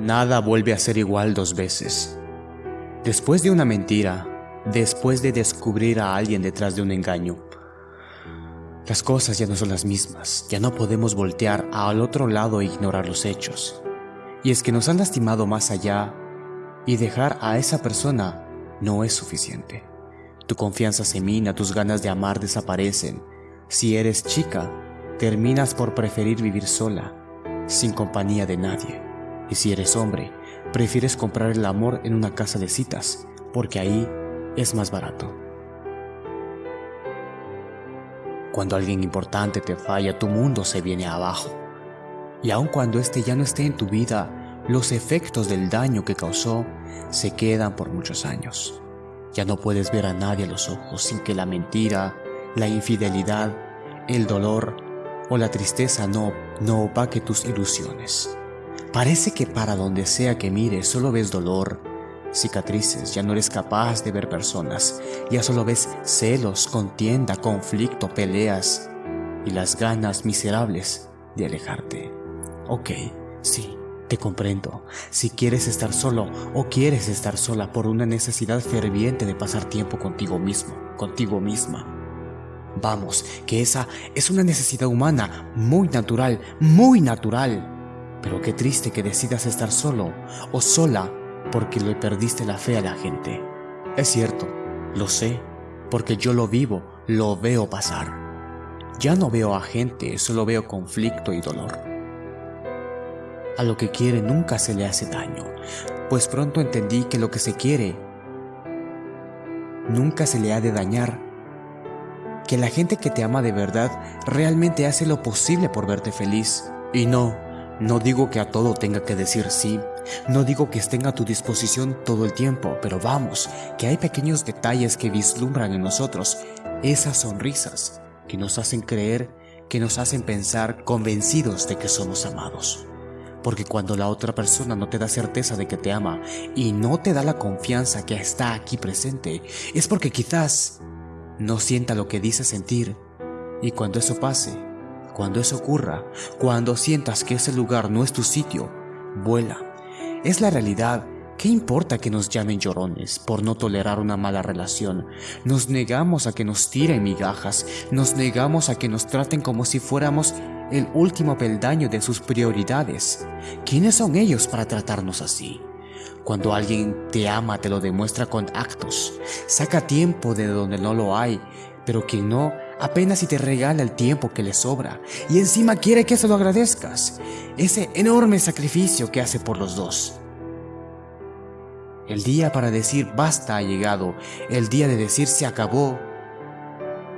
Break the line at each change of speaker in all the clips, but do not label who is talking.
Nada vuelve a ser igual dos veces. Después de una mentira, después de descubrir a alguien detrás de un engaño, las cosas ya no son las mismas, ya no podemos voltear al otro lado e ignorar los hechos. Y es que nos han lastimado más allá y dejar a esa persona no es suficiente. Tu confianza se mina, tus ganas de amar desaparecen. Si eres chica, terminas por preferir vivir sola, sin compañía de nadie. Y si eres hombre, prefieres comprar el amor en una casa de citas, porque ahí es más barato. Cuando alguien importante te falla, tu mundo se viene abajo. Y aun cuando este ya no esté en tu vida, los efectos del daño que causó se quedan por muchos años. Ya no puedes ver a nadie a los ojos sin que la mentira, la infidelidad, el dolor o la tristeza no, no opaque tus ilusiones. Parece que para donde sea que mires solo ves dolor, cicatrices, ya no eres capaz de ver personas, ya solo ves celos, contienda, conflicto, peleas y las ganas miserables de alejarte. Ok, sí, te comprendo. Si quieres estar solo o quieres estar sola por una necesidad ferviente de pasar tiempo contigo mismo, contigo misma. Vamos, que esa es una necesidad humana, muy natural, muy natural. Pero qué triste que decidas estar solo o sola porque le perdiste la fe a la gente. Es cierto, lo sé, porque yo lo vivo, lo veo pasar. Ya no veo a gente, solo veo conflicto y dolor. A lo que quiere nunca se le hace daño, pues pronto entendí que lo que se quiere nunca se le ha de dañar. Que la gente que te ama de verdad realmente hace lo posible por verte feliz. Y no, no digo que a todo tenga que decir sí, no digo que estén a tu disposición todo el tiempo, pero vamos, que hay pequeños detalles que vislumbran en nosotros esas sonrisas que nos hacen creer, que nos hacen pensar convencidos de que somos amados. Porque cuando la otra persona no te da certeza de que te ama y no te da la confianza que está aquí presente, es porque quizás no sienta lo que dice sentir. Y cuando eso pase, cuando eso ocurra, cuando sientas que ese lugar no es tu sitio, vuela. Es la realidad. ¿Qué importa que nos llamen llorones por no tolerar una mala relación? Nos negamos a que nos tiren migajas, nos negamos a que nos traten como si fuéramos el último peldaño de sus prioridades. ¿Quiénes son ellos para tratarnos así? Cuando alguien te ama te lo demuestra con actos. Saca tiempo de donde no lo hay, pero quien no apenas si te regala el tiempo que le sobra y encima quiere que se lo agradezcas. Ese enorme sacrificio que hace por los dos. El día para decir basta ha llegado, el día de decir se acabó.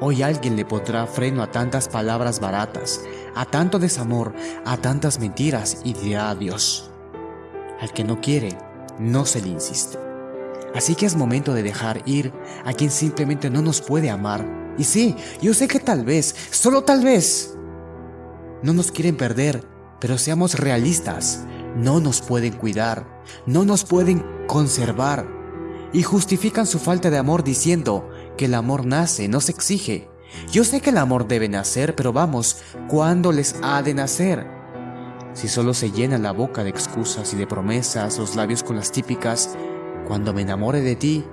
Hoy alguien le pondrá freno a tantas palabras baratas, a tanto desamor, a tantas mentiras y dirá adiós. Al que no quiere, no se le insiste. Así que es momento de dejar ir a quien simplemente no nos puede amar y sí, yo sé que tal vez, solo tal vez, no nos quieren perder, pero seamos realistas, no nos pueden cuidar, no nos pueden conservar. Y justifican su falta de amor diciendo que el amor nace, no se exige. Yo sé que el amor debe nacer, pero vamos, ¿cuándo les ha de nacer? Si solo se llena la boca de excusas y de promesas, los labios con las típicas, cuando me enamore de ti,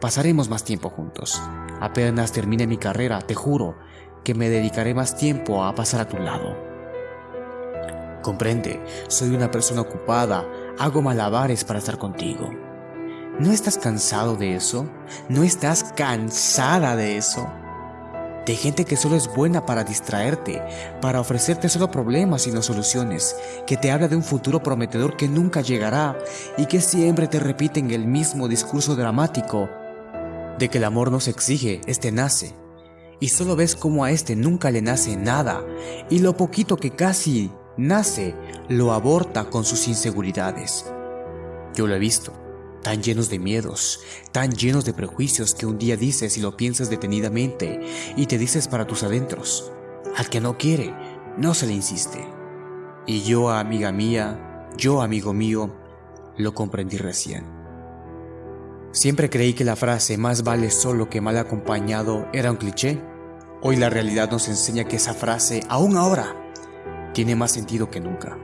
pasaremos más tiempo juntos. Apenas termine mi carrera, te juro que me dedicaré más tiempo a pasar a tu lado. Comprende, soy una persona ocupada, hago malabares para estar contigo. ¿No estás cansado de eso? ¿No estás cansada de eso? De gente que solo es buena para distraerte, para ofrecerte solo problemas y no soluciones, que te habla de un futuro prometedor que nunca llegará y que siempre te repiten el mismo discurso dramático de que el amor no se exige, este nace. Y solo ves como a este nunca le nace nada, y lo poquito que casi nace, lo aborta con sus inseguridades. Yo lo he visto, tan llenos de miedos, tan llenos de prejuicios que un día dices y lo piensas detenidamente y te dices para tus adentros, al que no quiere, no se le insiste. Y yo, amiga mía, yo, amigo mío, lo comprendí recién. Siempre creí que la frase más vale solo que mal acompañado era un cliché. Hoy la realidad nos enseña que esa frase, aún ahora, tiene más sentido que nunca.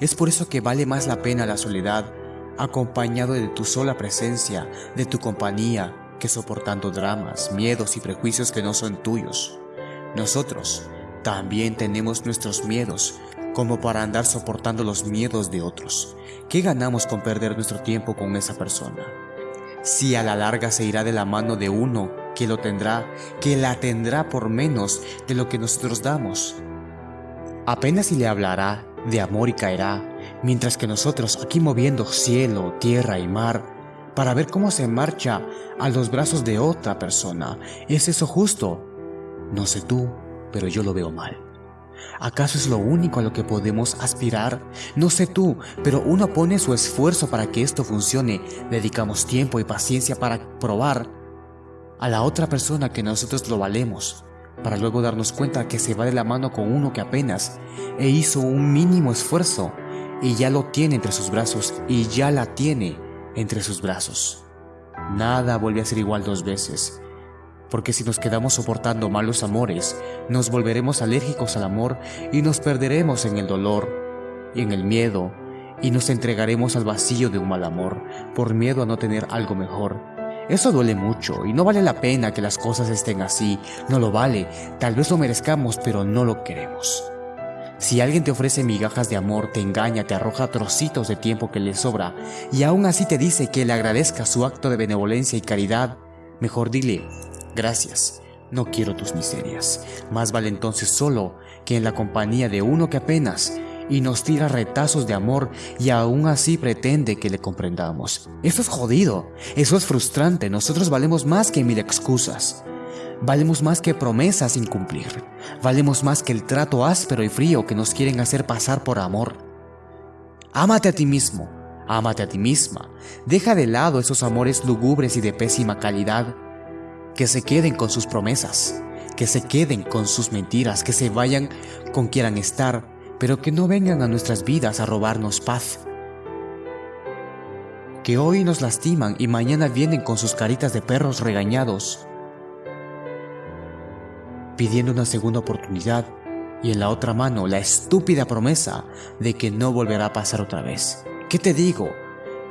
Es por eso que vale más la pena la soledad, acompañado de tu sola presencia, de tu compañía, que soportando dramas, miedos y prejuicios que no son tuyos. Nosotros también tenemos nuestros miedos, como para andar soportando los miedos de otros. ¿Qué ganamos con perder nuestro tiempo con esa persona? Si a la larga se irá de la mano de uno que lo tendrá, que la tendrá por menos de lo que nosotros damos. Apenas si le hablará de amor y caerá, mientras que nosotros aquí moviendo cielo, tierra y mar, para ver cómo se marcha a los brazos de otra persona. ¿Es eso justo? No sé tú, pero yo lo veo mal. ¿Acaso es lo único a lo que podemos aspirar? No sé tú, pero uno pone su esfuerzo para que esto funcione. Dedicamos tiempo y paciencia para probar a la otra persona que nosotros lo valemos, para luego darnos cuenta que se va de la mano con uno que apenas e hizo un mínimo esfuerzo y ya lo tiene entre sus brazos y ya la tiene entre sus brazos. Nada vuelve a ser igual dos veces, porque si nos quedamos soportando malos amores, nos volveremos alérgicos al amor y nos perderemos en el dolor y en el miedo y nos entregaremos al vacío de un mal amor por miedo a no tener algo mejor. Eso duele mucho y no vale la pena que las cosas estén así, no lo vale, tal vez lo merezcamos pero no lo queremos. Si alguien te ofrece migajas de amor, te engaña, te arroja trocitos de tiempo que le sobra y aún así te dice que le agradezca su acto de benevolencia y caridad, mejor dile, gracias, no quiero tus miserias. Más vale entonces solo que en la compañía de uno que apenas y nos tira retazos de amor y aún así pretende que le comprendamos. Eso es jodido, eso es frustrante, nosotros valemos más que mil excusas. Valemos más que promesas sin cumplir. Valemos más que el trato áspero y frío que nos quieren hacer pasar por amor. Ámate a ti mismo, ámate a ti misma. Deja de lado esos amores lugubres y de pésima calidad. Que se queden con sus promesas, que se queden con sus mentiras, que se vayan con quieran estar, pero que no vengan a nuestras vidas a robarnos paz. Que hoy nos lastiman y mañana vienen con sus caritas de perros regañados, pidiendo una segunda oportunidad y en la otra mano la estúpida promesa de que no volverá a pasar otra vez. ¿Qué te digo?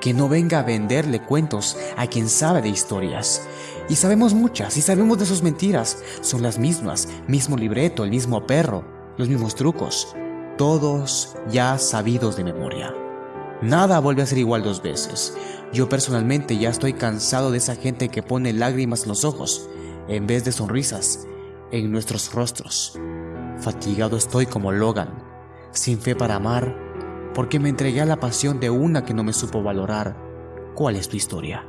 Que no venga a venderle cuentos a quien sabe de historias. Y sabemos muchas, y sabemos de sus mentiras. Son las mismas, mismo libreto, el mismo perro, los mismos trucos todos ya sabidos de memoria. Nada vuelve a ser igual dos veces. Yo personalmente ya estoy cansado de esa gente que pone lágrimas en los ojos en vez de sonrisas en nuestros rostros. Fatigado estoy como Logan, sin fe para amar, porque me entregué a la pasión de una que no me supo valorar. ¿Cuál es tu historia?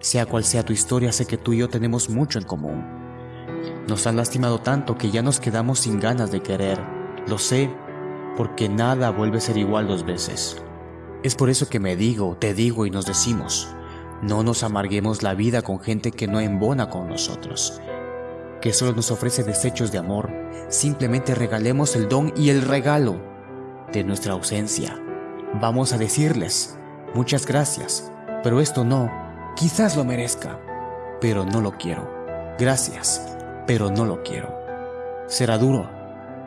Sea cual sea tu historia, sé que tú y yo tenemos mucho en común. Nos han lastimado tanto que ya nos quedamos sin ganas de querer. Lo sé porque nada vuelve a ser igual dos veces. Es por eso que me digo, te digo y nos decimos, no nos amarguemos la vida con gente que no embona con nosotros, que solo nos ofrece desechos de amor, simplemente regalemos el don y el regalo de nuestra ausencia. Vamos a decirles, muchas gracias, pero esto no, quizás lo merezca, pero no lo quiero. Gracias, pero no lo quiero. Será duro,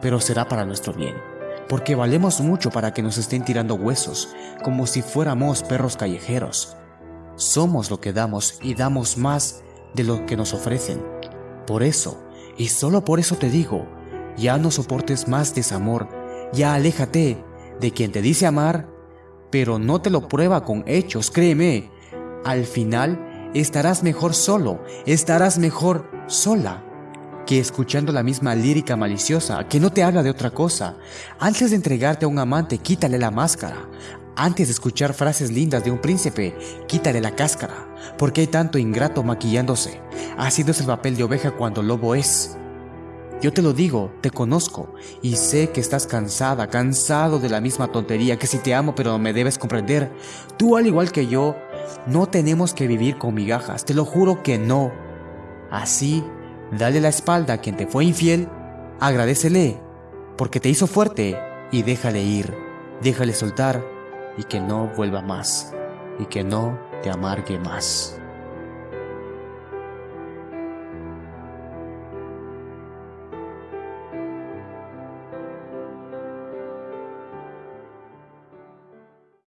pero será para nuestro bien porque valemos mucho para que nos estén tirando huesos, como si fuéramos perros callejeros. Somos lo que damos y damos más de lo que nos ofrecen. Por eso, y solo por eso te digo, ya no soportes más desamor, ya aléjate de quien te dice amar, pero no te lo prueba con hechos, créeme. Al final estarás mejor solo, estarás mejor sola que escuchando la misma lírica maliciosa que no te habla de otra cosa. Antes de entregarte a un amante, quítale la máscara. Antes de escuchar frases lindas de un príncipe, quítale la cáscara, porque hay tanto ingrato maquillándose. Es el papel de oveja cuando lobo es. Yo te lo digo, te conozco, y sé que estás cansada, cansado de la misma tontería, que si te amo pero me debes comprender. Tú al igual que yo, no tenemos que vivir con migajas, te lo juro que no. Así Dale la espalda a quien te fue infiel, agradecele, porque te hizo fuerte y déjale ir, déjale soltar y que no vuelva más, y que no te amargue más.